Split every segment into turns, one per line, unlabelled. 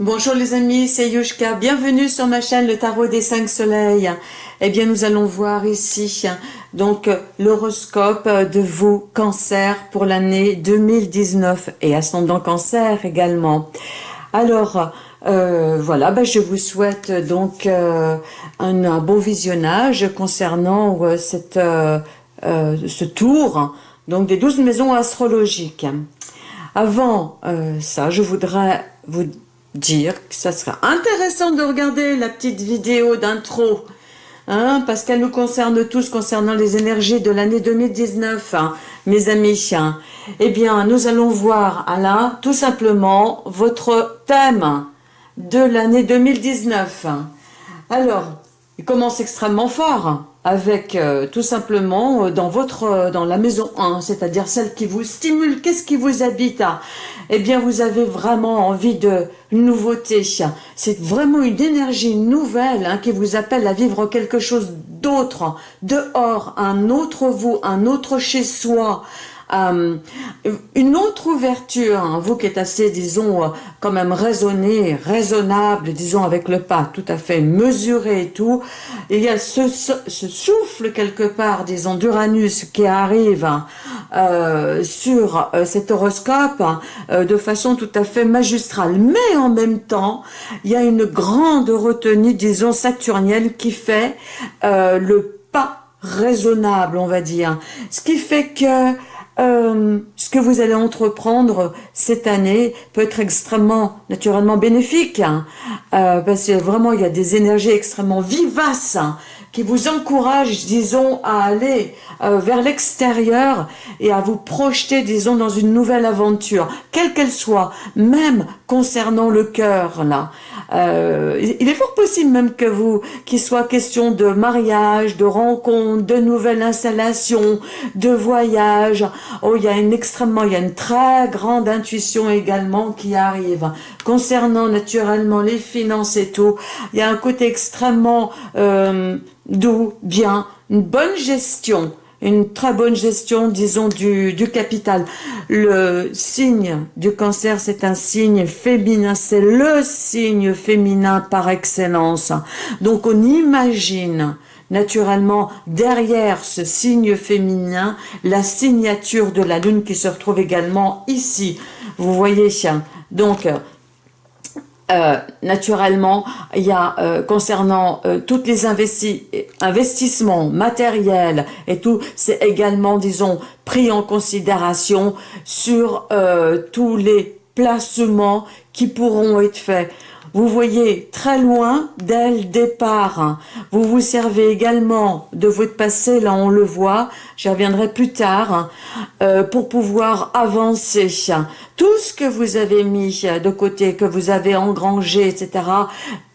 Bonjour les amis, c'est Yushka. Bienvenue sur ma chaîne Le Tarot des 5 Soleils. Eh bien, nous allons voir ici donc l'horoscope de vos cancers pour l'année 2019 et ascendant cancer également. Alors, euh, voilà, ben, je vous souhaite donc euh, un, bon visionnage concernant euh, cette, ce tour donc des 12 maisons astrologiques. Avant ça, je voudrais vous dire que ça sera intéressant de regarder la petite vidéo d'intro, hein, parce qu'elle nous concerne tous concernant les énergies de l'année 2019, hein, mes amis. Hein. Eh bien, nous allons voir, là, tout simplement, votre thème de l'année 2019. Alors, il commence extrêmement fort avec euh, tout simplement euh, dans votre euh, dans la maison 1, c'est-à-dire celle qui vous stimule, qu'est-ce qui vous habite Eh bien, vous avez vraiment envie de nouveauté. C'est vraiment une énergie nouvelle hein, qui vous appelle à vivre quelque chose d'autre, dehors, un autre vous, un autre chez soi, euh, une autre ouverture, hein, vous qui êtes assez, disons, euh, quand même raisonné, raisonnable, disons, avec le pas tout à fait mesuré et tout, il y a ce, souffle quelque part, disons, d'Uranus qui arrive euh, sur cet horoscope de façon tout à fait magistrale. Mais en même temps, il y a une grande retenue, disons, saturnienne qui fait le pas raisonnable, on va dire. Ce qui fait que euh, ce que vous allez entreprendre cette année peut être extrêmement naturellement bénéfique hein. euh, parce que vraiment il y a des énergies extrêmement vivaces hein, qui vous encouragent disons à aller euh, vers l'extérieur et à vous projeter disons dans une nouvelle aventure quelle qu'elle soit même concernant le cœur là euh, il est fort possible même que vous, qu'il soit question de mariage, de rencontre, de nouvelles installations, de voyage. Oh, il y a une extrêmement, il y a une très grande intuition également qui arrive. Concernant naturellement les finances et tout, il y a un côté extrêmement euh, doux, bien, une bonne gestion une très bonne gestion, disons, du, du capital. Le signe du cancer, c'est un signe féminin, c'est le signe féminin par excellence. Donc on imagine naturellement derrière ce signe féminin la signature de la lune qui se retrouve également ici. Vous voyez, donc euh, naturellement, il y a euh, concernant euh, tous les investissements matériels et tout, c'est également, disons, pris en considération sur tous les placements qui pourront être faits. Vous voyez très loin dès le départ. Vous vous servez également de votre passé, là on le voit, j'y reviendrai plus tard, euh, pour pouvoir avancer. Tout ce que vous avez mis de côté, que vous avez engrangé, etc.,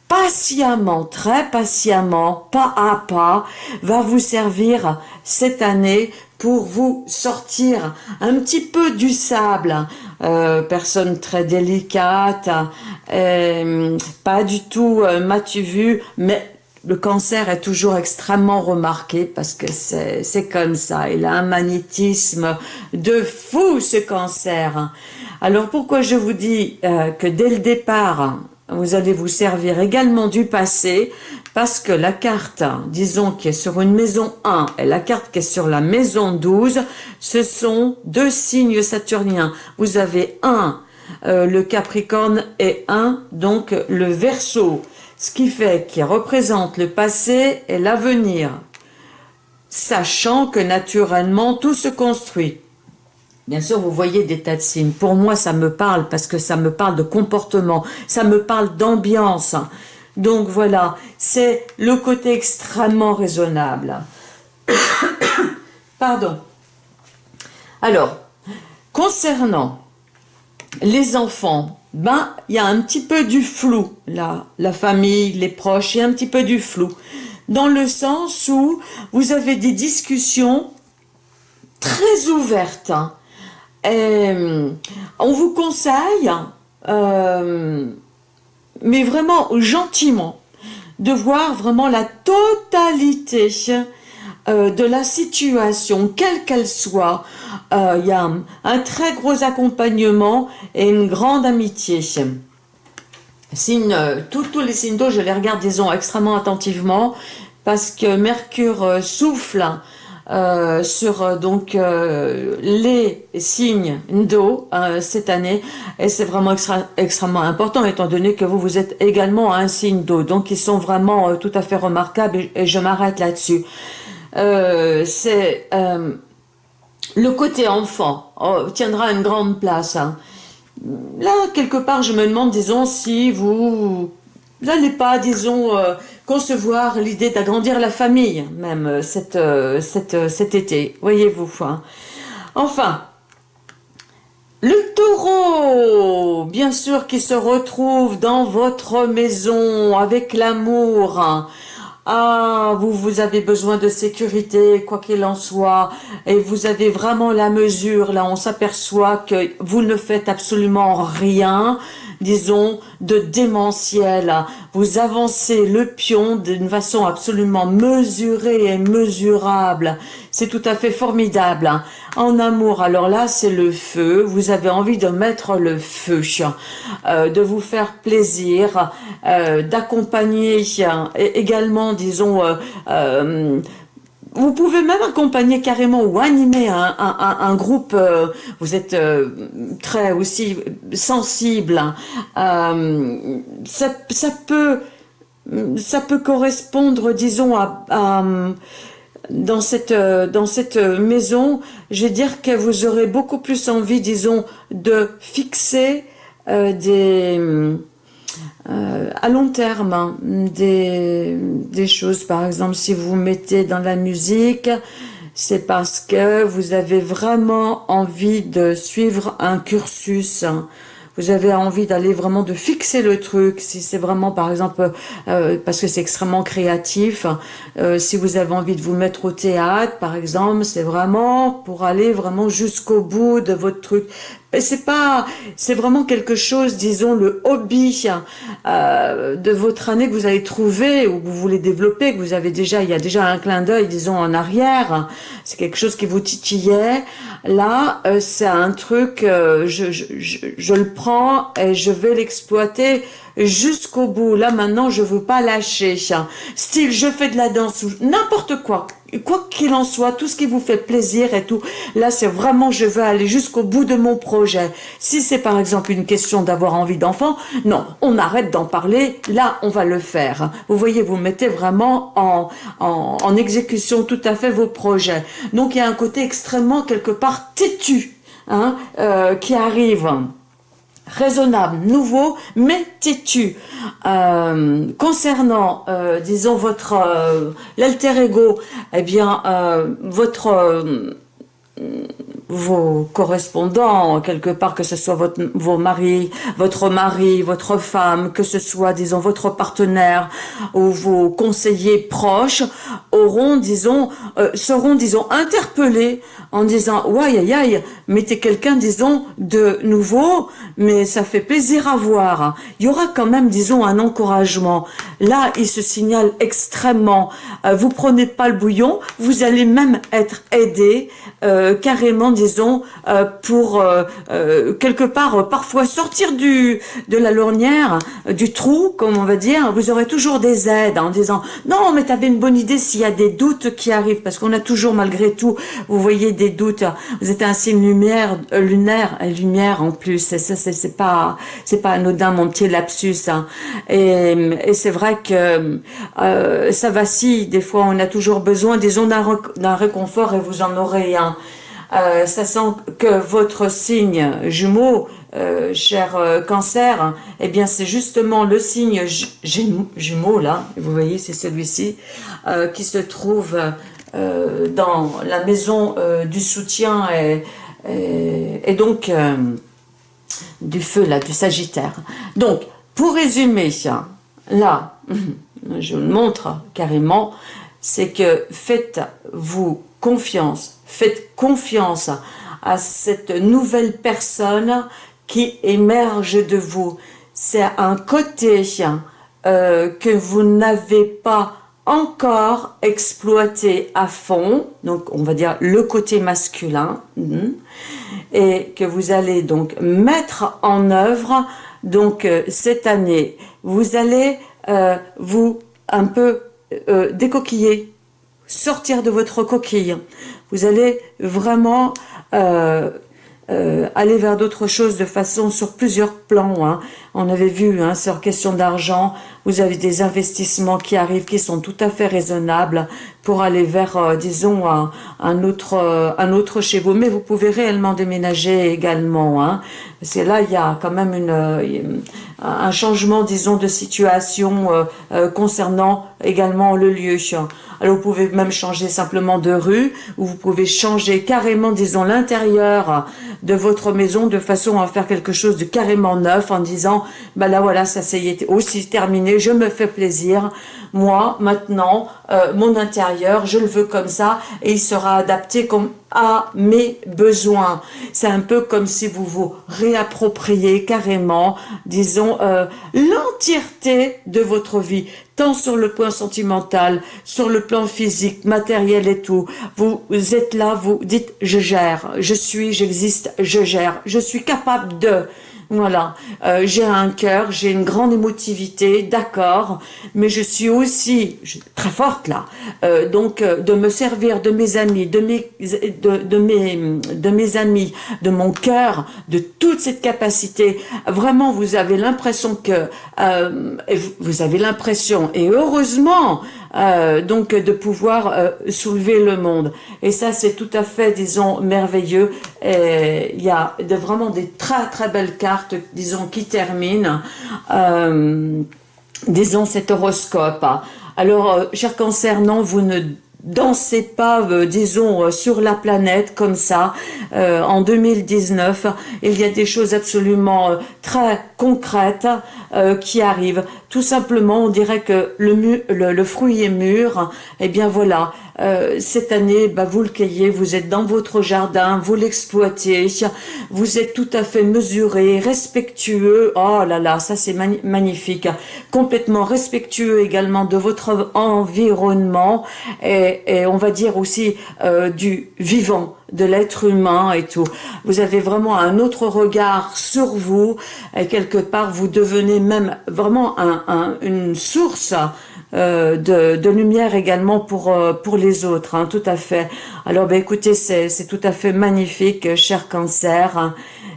patiemment, très patiemment, pas à pas, va vous servir cette année pour vous sortir un petit peu du sable. Euh, personne très délicate, euh, pas du tout euh, m'as-tu vu, mais le cancer est toujours extrêmement remarqué parce que c'est comme ça. Il a un magnétisme de fou, ce cancer. Alors pourquoi je vous dis que dès le départ, vous allez vous servir également du passé parce que la carte, disons, qui est sur une maison 1 et la carte qui est sur la maison 12, ce sont deux signes saturniens. Vous avez un, euh, le Capricorne, et un, donc, le Verseau. Ce qui fait qu'il représente le passé et l'avenir. Sachant que naturellement, tout se construit. Bien sûr, vous voyez des tas de signes. Pour moi, ça me parle parce que ça me parle de comportement, ça me parle d'ambiance. Donc voilà, c'est le côté extrêmement raisonnable. Pardon. Alors, concernant les enfants, ben, il y a un petit peu du flou, là, la famille, les proches, il y a un petit peu du flou, dans le sens où vous avez des discussions très ouvertes. Hein. On vous conseille euh, mais vraiment gentiment, de voir vraiment la totalité euh, de la situation, quelle qu'elle soit. Euh, il y a un, très gros accompagnement et une grande amitié. signe, tous les signes d'eau, je les regarde, disons, extrêmement attentivement, parce que Mercure souffle euh, sur euh, donc euh, les signes d'eau cette année. Et c'est vraiment extrêmement important étant donné que vous vous êtes également un signe d'eau. Donc ils sont vraiment tout à fait remarquables et, je m'arrête là-dessus. C'est le côté enfant oh, tiendra une grande place hein. là quelque part je me demande disons si vous n'allez pas disons concevoir l'idée d'agrandir la famille, même euh, cette, euh, euh, cet été, voyez-vous. Hein. Enfin, le taureau, bien sûr, qui se retrouve dans votre maison avec l'amour. Ah, vous, vous avez besoin de sécurité, quoi qu'il en soit, et vous avez vraiment la mesure. Là, on s'aperçoit que vous ne faites absolument rien disons, de démentiel. Vous avancez le pion d'une façon absolument mesurée et mesurable. C'est tout à fait formidable. En amour, alors là, c'est le feu. Vous avez envie de mettre le feu, euh, de vous faire plaisir, euh, d'accompagner également, disons, euh, vous pouvez même accompagner carrément ou animer un, groupe, euh, vous êtes euh, très aussi sensible, euh, ça, peut, ça peut correspondre, disons, à, dans cette, dans cette maison, je vais dire que vous aurez beaucoup plus envie, disons, de fixer des euh, à long terme hein, des, choses. Par exemple, si vous mettez dans la musique, c'est parce que vous avez vraiment envie de suivre un cursus. Vous avez envie d'aller vraiment de fixer le truc, si c'est vraiment par exemple, euh, parce que c'est extrêmement créatif, euh, si vous avez envie de vous mettre au théâtre par exemple, c'est vraiment pour aller vraiment jusqu'au bout de votre truc c'est pas, c'est vraiment quelque chose, disons, le hobby euh, de votre année que vous avez trouvé ou que vous voulez développer, que vous avez déjà, il y a déjà un clin d'œil, disons, en arrière. C'est quelque chose qui vous titillait. Là, euh, c'est un truc, euh, je, le prends et je vais l'exploiter jusqu'au bout. Là, maintenant, je veux pas lâcher. Style, je fais de la danse ou n'importe quoi quoi qu'il en soit, tout ce qui vous fait plaisir et tout, là c'est vraiment je veux aller jusqu'au bout de mon projet. Si c'est par exemple une question d'avoir envie d'enfant, non, on arrête d'en parler, là on va le faire. Vous voyez, vous mettez vraiment en, en, exécution tout à fait vos projets. Donc il y a un côté extrêmement quelque part têtu hein, euh, qui arrive raisonnable, nouveau, mais têtu. Euh, concernant, euh, disons, votre euh, l'alter ego, eh bien, votre vos correspondants, quelque part, que ce soit votre, vos maris, votre mari, votre femme, que ce soit, disons, votre partenaire ou vos conseillers proches, auront, disons, seront, disons, interpellés en disant « Ouais, aïe, aïe, mais t'es quelqu'un, disons, de nouveau, mais ça fait plaisir à voir. » Il y aura quand même, disons, un encouragement. Là, il se signale extrêmement. Euh, vous prenez pas le bouillon, vous allez même être aidé euh, carrément, disons, euh, pour quelque part, parfois sortir du de la lornière, du trou, comme on va dire. Vous aurez toujours des aides en disant « Non, mais t'avais une bonne idée s'il y a des doutes qui arrivent. » Parce qu'on a toujours, malgré tout, vous voyez, des doutes. Vous êtes un signe lumière, euh, lunaire, lumière en plus. Ça, c'est pas, c'est pas anodin mon petit lapsus. Hein. Et, et c'est vrai que euh, ça vacille. Des fois, on a toujours besoin, disons, d'un réconfort et vous en aurez un. Euh, ça sent que votre signe jumeau, euh, cher euh, cancer, eh bien c'est justement le signe jumeau là, vous voyez c'est celui-ci, euh, qui se trouve euh, dans la maison euh, du soutien et, donc euh, du feu, là, du Sagittaire. Donc, pour résumer, là, je le montre carrément, c'est que faites-vous confiance, faites confiance à cette nouvelle personne qui émerge de vous. C'est un côté que vous n'avez pas encore exploiter à fond, donc on va dire le côté masculin, hmm, et que vous allez donc mettre en œuvre donc euh, cette année. Vous allez euh, vous un peu euh, décoquiller, sortir de votre coquille. Vous allez vraiment aller vers d'autres choses de façon sur plusieurs plans. Hein. On avait vu, hein, sur question d'argent, vous avez des investissements qui arrivent qui sont tout à fait raisonnables pour aller vers, euh, disons, un, autre, euh, un autre chez vous. Mais vous pouvez réellement déménager également. Hein, parce que là, il y a quand même une, euh, un changement, disons, de situation concernant également le lieu. Alors, vous pouvez même changer simplement de rue, ou vous pouvez changer carrément, disons, l'intérieur de votre maison de façon à faire quelque chose de carrément neuf en disant, bah là, voilà, ça c'est aussi terminé, je me fais plaisir. Moi, maintenant, euh, mon intérieur, je le veux comme ça et il sera adapté comme à mes besoins. C'est un peu comme si vous vous réappropriez carrément, disons, euh, l'entièreté de votre vie, tant sur le plan sentimental, sur le plan physique, matériel et tout. Vous êtes là, vous dites « je gère, je suis, j'existe, je gère, je suis capable de ». Voilà, euh, j'ai un cœur, j'ai une grande émotivité, d'accord, mais je suis aussi très forte là. Euh, donc, euh, de me servir de mes amis, de mes, mes, de mes amis, de mon cœur, de toute cette capacité. Vraiment, vous avez l'impression que, vous avez l'impression, et heureusement, euh, donc de pouvoir euh, soulever le monde. Et ça, c'est tout à fait, disons, merveilleux. Il y a de, vraiment des très très belles cartes, disons, qui terminent, euh, disons, cet horoscope. Alors, cher cancer, non, vous ne dansez pas, disons, sur la planète comme ça. en 2019, il y a des choses absolument très concrètes qui arrivent. Tout simplement, on dirait que le, fruit est mûr. Eh bien voilà, euh, cette année, bah, vous le cueillez, vous êtes dans votre jardin, vous l'exploitez, vous êtes tout à fait mesuré, respectueux. Oh là là, ça c'est magnifique. Complètement respectueux également de votre environnement et, et on va dire aussi euh, du vivant de l'être humain et tout. Vous avez vraiment un autre regard sur vous et quelque part vous devenez même vraiment un, une source euh, de, lumière également pour euh, pour les autres, hein, tout à fait. Alors ben écoutez, c'est tout à fait magnifique, cher cancer,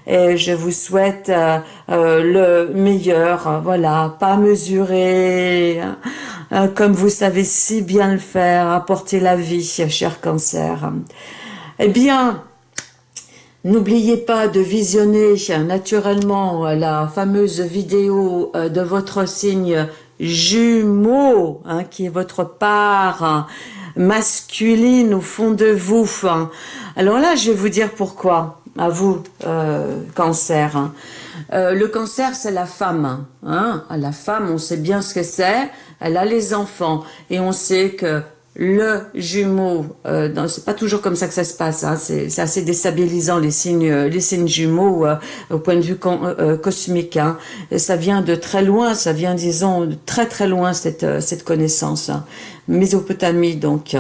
et je vous souhaite euh, le meilleur, voilà, pas mesuré, comme vous savez si bien le faire, apporter la vie, cher cancer. Eh bien, N'oubliez pas de visionner naturellement la fameuse vidéo euh, de votre signe jumeau, hein, qui est votre part masculine au fond de vous. Alors là, je vais vous dire pourquoi, à vous, euh, cancer. Euh, le cancer, c'est la femme. Hein. La femme, on sait bien ce que c'est. Elle a les enfants. Et on sait que le jumeau, euh, c'est pas toujours comme ça que ça se passe, hein, c'est assez déstabilisant les signes, les signes jumeaux euh, au point de vue cosmique. Hein. ça vient de très loin, ça vient disons de très très loin cette, cette connaissance. Mésopotamie donc.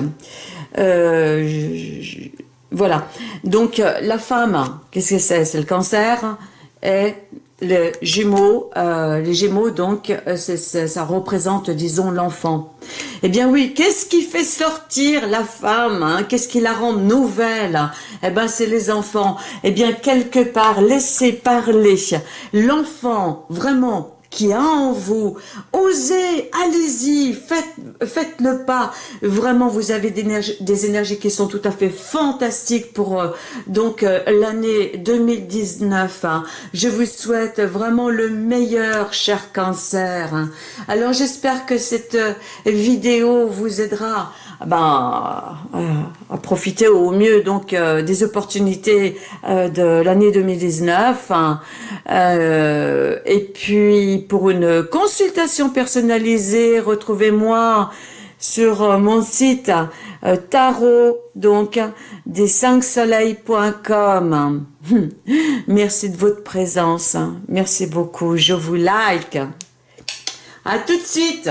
Voilà. Donc la femme, qu'est-ce que c'est? C'est le cancer et les Gémeaux, euh, les Gémeaux donc, euh, ça représente, disons, l'enfant. Eh bien oui, qu'est-ce qui fait sortir la femme hein? Qu'est-ce qui la rend nouvelle? Eh bien, c'est les enfants. Eh bien, quelque part, laissez parler l'enfant, vraiment, qui a en vous. Osez, allez-y, faites, faites le pas. Vraiment, vous avez des énergies, qui sont tout à fait fantastiques pour euh, donc euh, l'année 2019. Hein. Je vous souhaite vraiment le meilleur, cher cancer. Alors, j'espère que cette euh, vidéo vous aidera ben, à profiter au mieux donc euh, des opportunités euh, de l'année 2019 hein. euh, et puis pour une consultation personnalisée retrouvez-moi sur mon site tarot donc des 5 soleils.com merci de votre présence. Merci beaucoup. Je vous like. À tout de suite